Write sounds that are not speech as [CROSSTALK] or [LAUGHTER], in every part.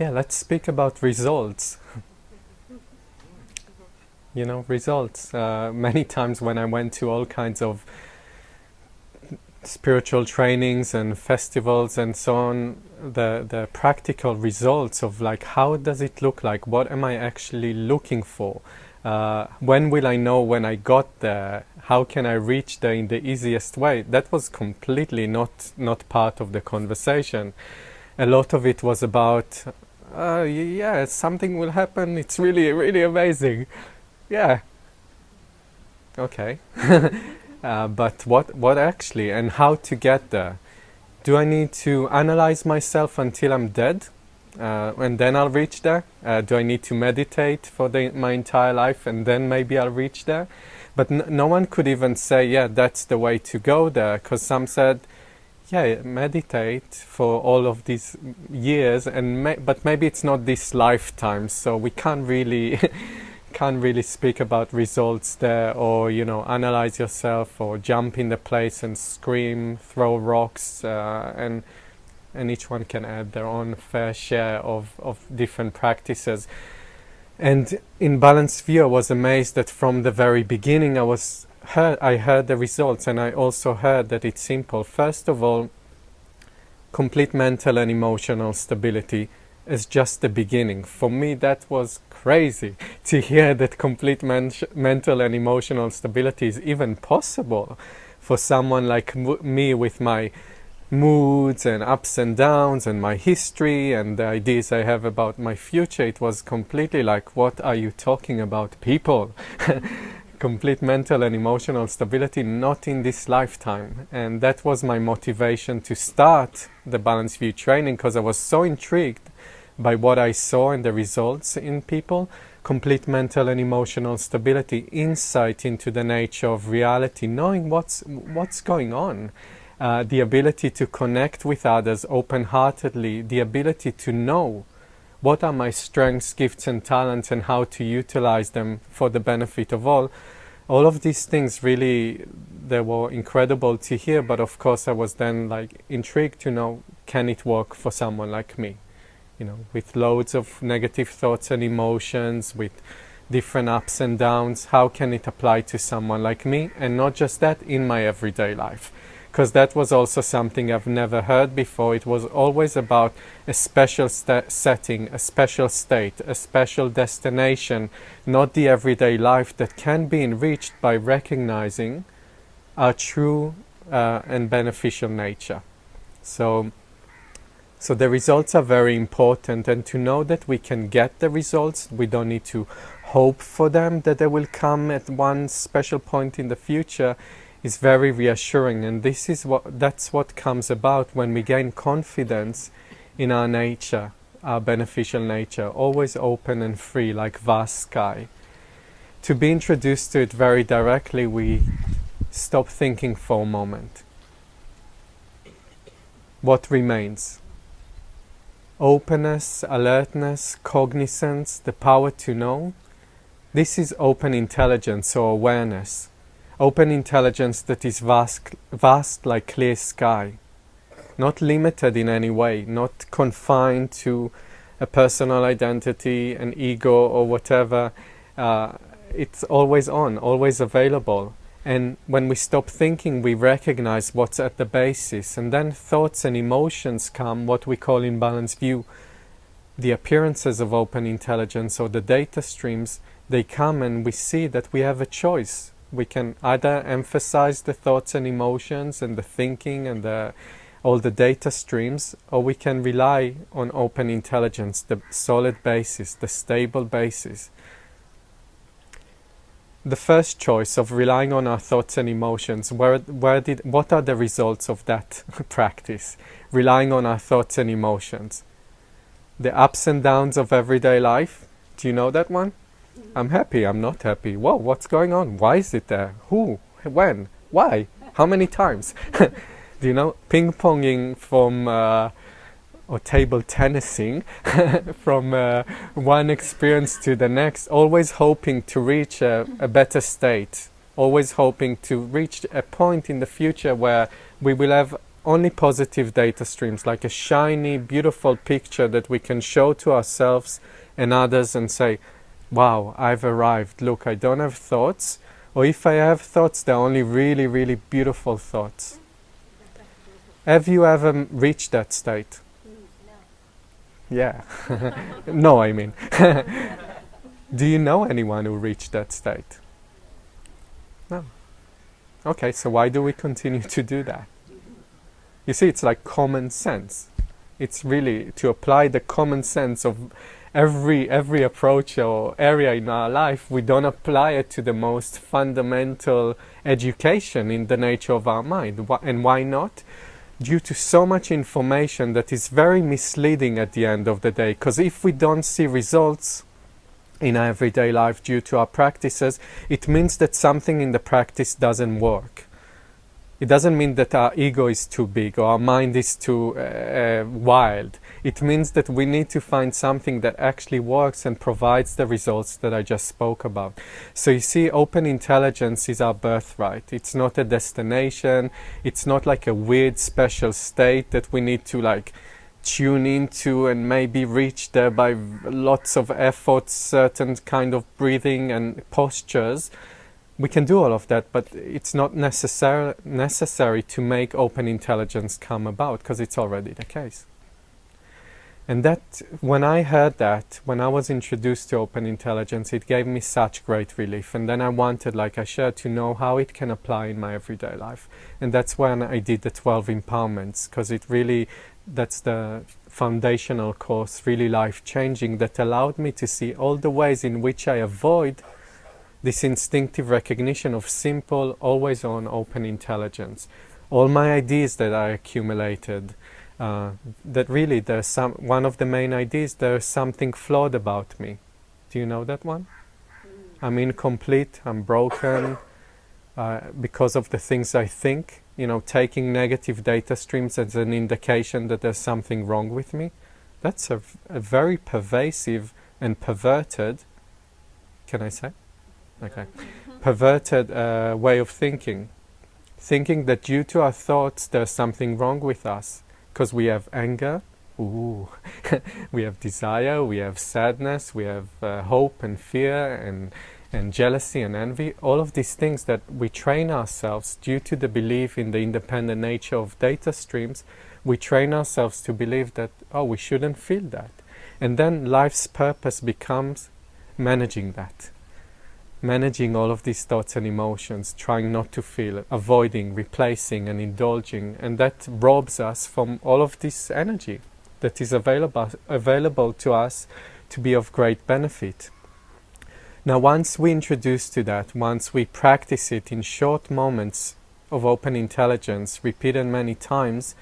yeah, let's speak about results. [LAUGHS] you know, results. Uh, many times when I went to all kinds of spiritual trainings and festivals and so on, the the practical results of like how does it look like? What am I actually looking for? Uh, when will I know when I got there? How can I reach there in the easiest way? That was completely not not part of the conversation. A lot of it was about, uh, yeah, something will happen. It's really really amazing. Yeah. Okay. [LAUGHS] uh, but what what actually and how to get there? Do I need to analyze myself until I'm dead? uh, and then I'll reach there? Uh, do I need to meditate for the, my entire life and then maybe I'll reach there? But no one could even say, yeah, that's the way to go there, because some said, yeah, meditate for all of these years, and ma but maybe it's not this lifetime, so we can't really [LAUGHS] can't really speak about results there, or you know, analyze yourself, or jump in the place and scream, throw rocks, uh, and and each one can add their own fair share of, of different practices. And in Balanced View, I was amazed that from the very beginning I was heard, I heard the results, and I also heard that it's simple. First of all, complete mental and emotional stability is just the beginning. For me, that was crazy [LAUGHS] to hear that complete men mental and emotional stability is even possible for someone like me with my moods and ups and downs and my history and the ideas I have about my future, it was completely like, what are you talking about, people? [LAUGHS] Complete mental and emotional stability, not in this lifetime. And that was my motivation to start the Balanced View training because I was so intrigued by what I saw and the results in people. Complete mental and emotional stability, insight into the nature of reality, knowing what's, what's going on uh, the ability to connect with others open-heartedly, the ability to know what are my strengths, gifts and talents and how to utilize them for the benefit of all. All of these things really, they were incredible to hear, but of course I was then like intrigued to know, can it work for someone like me? You know, with loads of negative thoughts and emotions, with different ups and downs, how can it apply to someone like me? And not just that, in my everyday life because that was also something I've never heard before. It was always about a special setting, a special state, a special destination, not the everyday life that can be enriched by recognizing our true uh, and beneficial nature. So, so the results are very important and to know that we can get the results, we don't need to hope for them that they will come at one special point in the future is very reassuring and this is what that's what comes about when we gain confidence in our nature our beneficial nature always open and free like vast sky. To be introduced to it very directly we stop thinking for a moment. What remains? Openness alertness cognizance the power to know. This is open intelligence or awareness open intelligence that is vast, vast like clear sky, not limited in any way, not confined to a personal identity, an ego or whatever. Uh, it's always on, always available. And when we stop thinking, we recognize what's at the basis. And then thoughts and emotions come, what we call in balanced view, the appearances of open intelligence or the data streams, they come and we see that we have a choice we can either emphasize the thoughts and emotions and the thinking and the, all the data streams, or we can rely on open intelligence, the solid basis, the stable basis. The first choice of relying on our thoughts and emotions, where, where did, what are the results of that [LAUGHS] practice? Relying on our thoughts and emotions. The ups and downs of everyday life, do you know that one? I'm happy, I'm not happy. Whoa, what's going on? Why is it there? Who? When? Why? How many times? [LAUGHS] Do you know? Ping-ponging from uh, or table tennising [LAUGHS] from uh, one experience to the next, always hoping to reach a, a better state, always hoping to reach a point in the future where we will have only positive data streams, like a shiny, beautiful picture that we can show to ourselves and others and say, wow, I've arrived. Look, I don't have thoughts. Or if I have thoughts, they're only really, really beautiful thoughts. Have you ever reached that state? No. Yeah. [LAUGHS] no, I mean. [LAUGHS] Do you know anyone who reached that state? No. Okay, so why do we continue to do that? You see, it's like common sense. It's really to apply the common sense of every every approach or area in our life. We don't apply it to the most fundamental education in the nature of our mind. And why not? Due to so much information that is very misleading at the end of the day. Because if we don't see results, in everyday life due to our practices, it means that something in the practice doesn't work. It doesn't mean that our ego is too big or our mind is too uh, uh, wild. It means that we need to find something that actually works and provides the results that I just spoke about. So you see, open intelligence is our birthright. It's not a destination. It's not like a weird special state that we need to like tune into and maybe reach there by lots of efforts, certain kind of breathing and postures. We can do all of that, but it's not necessary necessary to make open intelligence come about because it's already the case. And that, when I heard that, when I was introduced to open intelligence, it gave me such great relief. And then I wanted, like I shared, to know how it can apply in my everyday life. And that's when I did the 12 empowerments, because it really that's the foundational course, really life-changing, that allowed me to see all the ways in which I avoid this instinctive recognition of simple, always-on open intelligence. All my ideas that I accumulated, uh, that really there's some, one of the main ideas, there's something flawed about me. Do you know that one? I'm incomplete, I'm broken, uh, because of the things I think you know, taking negative data streams as an indication that there's something wrong with me, that's a, a very pervasive and perverted, can I say? Okay. perverted uh, way of thinking. Thinking that due to our thoughts there's something wrong with us. Because we have anger, ooh, [LAUGHS] we have desire, we have sadness, we have uh, hope and fear and and jealousy and envy, all of these things that we train ourselves due to the belief in the independent nature of data streams, we train ourselves to believe that, oh, we shouldn't feel that. And then life's purpose becomes managing that. Managing all of these thoughts and emotions, trying not to feel, it, avoiding, replacing and indulging, and that robs us from all of this energy that is available, available to us to be of great benefit. Now once we introduce to that, once we practice it in short moments of open intelligence, repeated many times,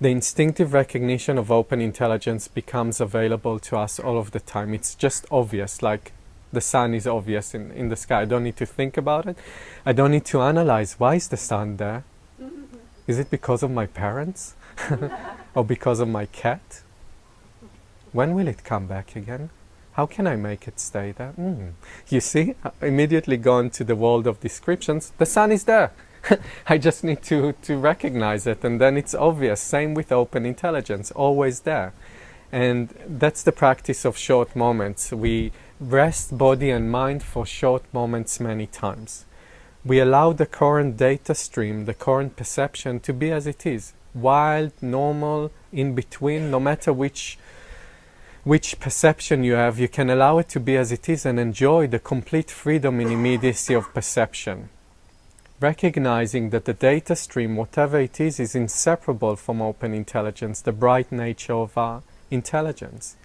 the instinctive recognition of open intelligence becomes available to us all of the time. It's just obvious, like the sun is obvious in, in the sky. I don't need to think about it. I don't need to analyze, why is the sun there? [LAUGHS] Is it because of my parents? [LAUGHS] or because of my cat? When will it come back again? How can I make it stay there? Mm. You see, I immediately gone to the world of descriptions. The sun is there. [LAUGHS] I just need to, to recognize it and then it's obvious. Same with open intelligence, always there. And that's the practice of short moments. We rest body and mind for short moments many times. We allow the current data stream, the current perception to be as it is. Wild, normal, in between, no matter which which perception you have, you can allow it to be as it is and enjoy the complete freedom and immediacy of perception. Recognizing that the data stream, whatever it is, is inseparable from open intelligence, the bright nature of our intelligence.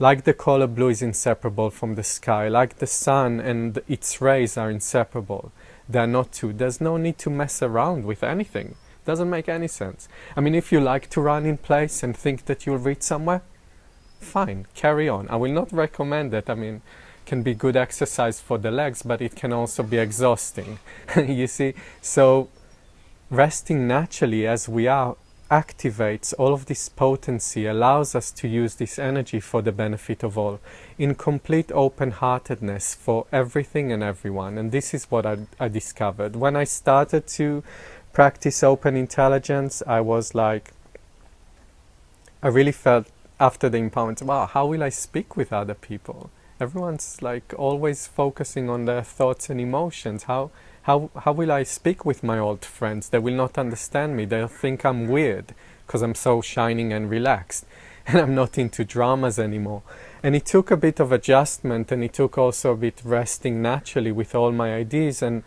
Like the color blue is inseparable from the sky, like the sun and its rays are inseparable. They are not two. There's no need to mess around with anything. Doesn't make any sense. I mean, if you like to run in place and think that you'll reach somewhere, fine, carry on. I will not recommend it. I mean, can be good exercise for the legs, but it can also be exhausting. [LAUGHS] you see, so resting naturally as we are activates all of this potency, allows us to use this energy for the benefit of all, in complete open-heartedness for everything and everyone. And this is what I, I discovered. When I started to practice open intelligence, I was like, I really felt after the empowerment, wow, how will I speak with other people? Everyone's like always focusing on their thoughts and emotions. How, how, how will I speak with my old friends? They will not understand me. They'll think I'm weird because I'm so shining and relaxed [LAUGHS] and I'm not into dramas anymore. And it took a bit of adjustment and it took also a bit resting naturally with all my ideas and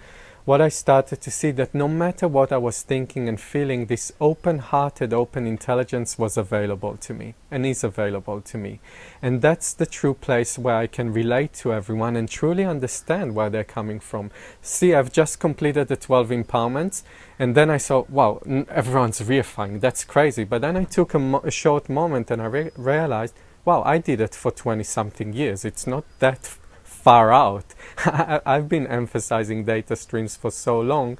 what I started to see that no matter what I was thinking and feeling, this open-hearted, open intelligence was available to me and is available to me. And that's the true place where I can relate to everyone and truly understand where they're coming from. See, I've just completed the 12 empowerments and then I saw, wow, everyone's reifying, that's crazy. But then I took a, mo a short moment and I re realized, wow, I did it for 20 something years. It's not that far out. [LAUGHS] I've been emphasizing data streams for so long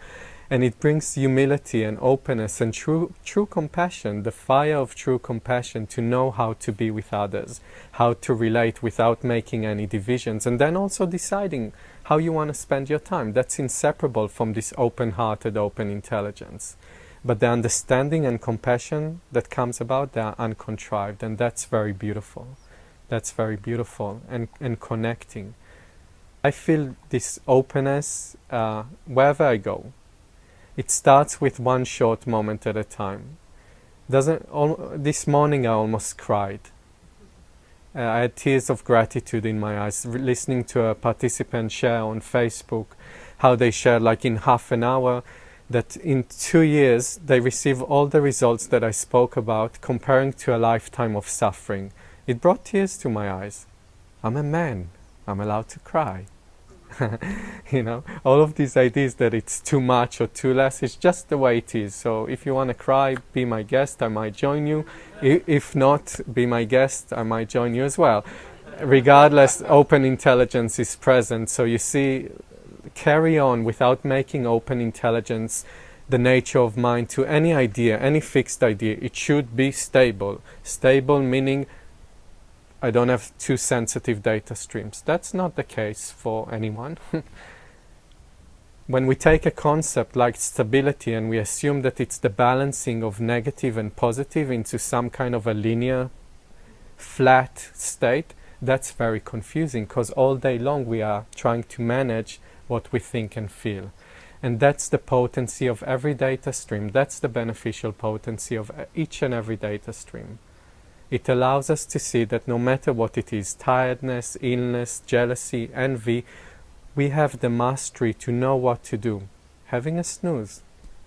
and it brings humility and openness and true, true compassion, the fire of true compassion to know how to be with others, how to relate without making any divisions, and then also deciding how you want to spend your time. That's inseparable from this open-hearted, open intelligence. But the understanding and compassion that comes about, they are uncontrived, and that's very beautiful. That's very beautiful and, and connecting. I feel this openness uh, wherever I go. It starts with one short moment at a time. Doesn't this morning I almost cried. Uh, I had tears of gratitude in my eyes listening to a participant share on Facebook how they shared like in half an hour that in two years they receive all the results that I spoke about comparing to a lifetime of suffering. It brought tears to my eyes. I'm a man. I'm allowed to cry. [LAUGHS] you know, all of these ideas that it's too much or too less, it's just the way it is. So if you want to cry, be my guest, I might join you. If not, be my guest, I might join you as well. Regardless, open intelligence is present. So you see, carry on without making open intelligence the nature of mind to any idea, any fixed idea. It should be stable. Stable meaning I don't have too sensitive data streams. That's not the case for anyone. [LAUGHS] when we take a concept like stability and we assume that it's the balancing of negative and positive into some kind of a linear, flat state, that's very confusing because all day long we are trying to manage what we think and feel. And that's the potency of every data stream. That's the beneficial potency of uh, each and every data stream. It allows us to see that no matter what it is, tiredness, illness, jealousy, envy, we have the mastery to know what to do. Having a snooze,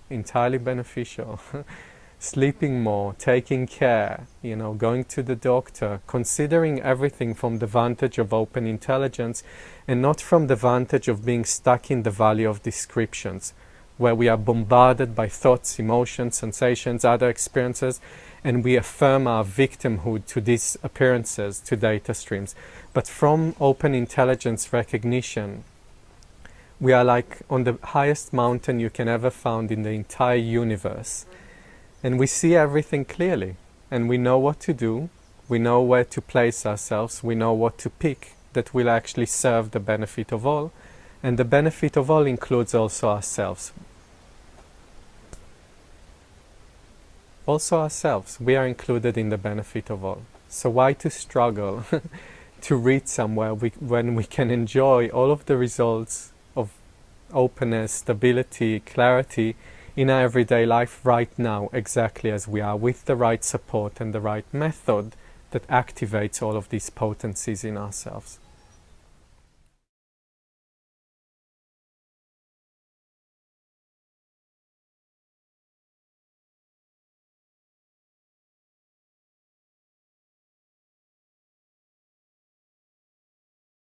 entirely beneficial. [LAUGHS] Sleeping more, taking care, you know, going to the doctor, considering everything from the vantage of open intelligence and not from the vantage of being stuck in the valley of descriptions, where we are bombarded by thoughts, emotions, sensations, other experiences, and we affirm our victimhood to these appearances, to data streams. But from open intelligence recognition, we are like on the highest mountain you can ever found in the entire universe. And we see everything clearly. And we know what to do. We know where to place ourselves. We know what to pick that will actually serve the benefit of all. And the benefit of all includes also ourselves. also ourselves. We are included in the benefit of all. So why to struggle [LAUGHS] to reach somewhere we, when we can enjoy all of the results of openness, stability, clarity in our everyday life right now, exactly as we are, with the right support and the right method that activates all of these potencies in ourselves.